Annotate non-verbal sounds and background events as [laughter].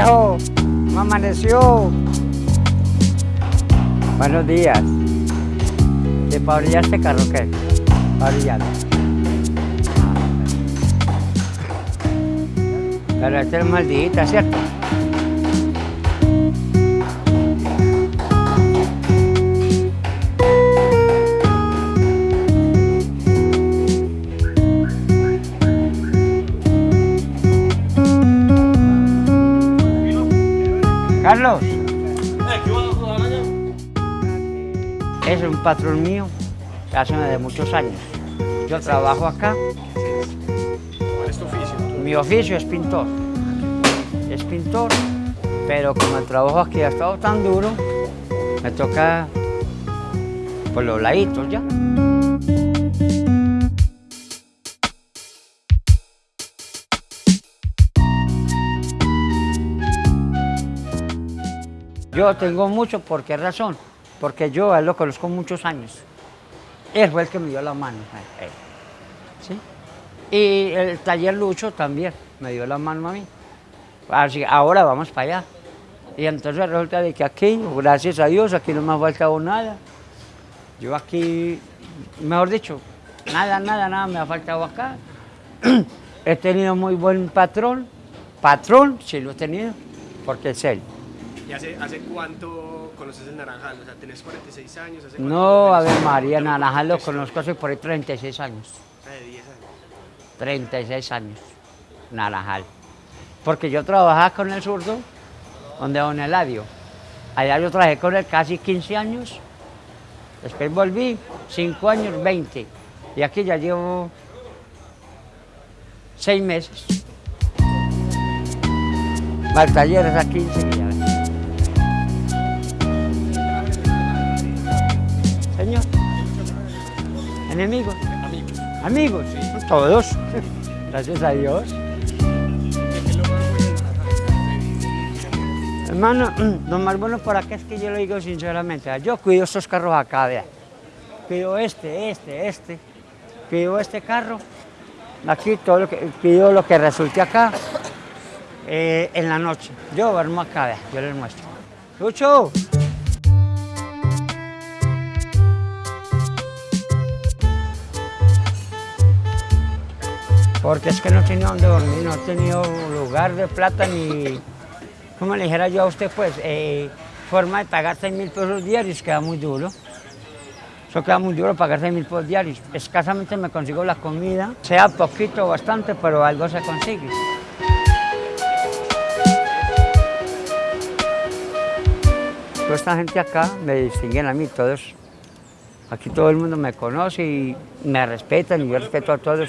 viejo? ¿Cómo amaneció? Buenos días. ¿De para brillar este carro qué? Para brillar. Pero este es maldita, ¿cierto? Carlos. Es un patrón mío, hace de muchos años. Yo trabajo acá. ¿Cuál es tu oficio? Mi oficio es pintor. Es pintor, pero como el trabajo aquí ha estado tan duro, me toca por los laditos ya. Yo tengo mucho, ¿por qué razón? Porque yo él lo conozco muchos años. Él fue el que me dio la mano. ¿sí? Y el taller Lucho también me dio la mano a mí. Así, ahora vamos para allá. Y entonces resulta de que aquí, gracias a Dios, aquí no me ha faltado nada. Yo aquí, mejor dicho, nada, nada, nada me ha faltado acá. [clears throat] He tenido muy buen patrón. Patrón, sí lo he tenido, porque es él. ¿Y hace, hace cuánto conoces el Naranjal? O sea, ¿tenés 46 años? ¿Hace No, a ver, María ¿Cuánto Naranjal lo conozco hace por ahí 36 años. Ah, de 10 años. 36 años, Naranjal. Porque yo trabajaba con el zurdo, donde don Eladio. Allá yo trabajé con él casi 15 años. Después volví, 5 años, 20. Y aquí ya llevo 6 meses. Al taller es a 15 y ¿Enemigos? Amigos. Amigos, todos. [laughs] Gracias a Dios. Hermano, lo más bueno por acá es que yo lo digo sinceramente. Yo cuido estos carros acá, vea. Cuido este, este, este. Cuido este carro. Aquí todo lo que, cuido lo que resulte acá eh, en la noche. Yo duermo acá, vea. Yo les muestro. Lucho. Porque es que no tenía dónde dormir, no he tenido lugar de plata ni, como le dijera yo a usted, pues, eh, forma de pagar 6 mil pesos diarios, queda muy duro. Eso queda muy duro pagar 6 mil pesos diarios. Escasamente me consigo la comida, sea poquito o bastante, pero algo se consigue. Toda esta gente acá me distinguen a mí, todos. Aquí todo el mundo me conoce y me respetan y yo respeto a todos.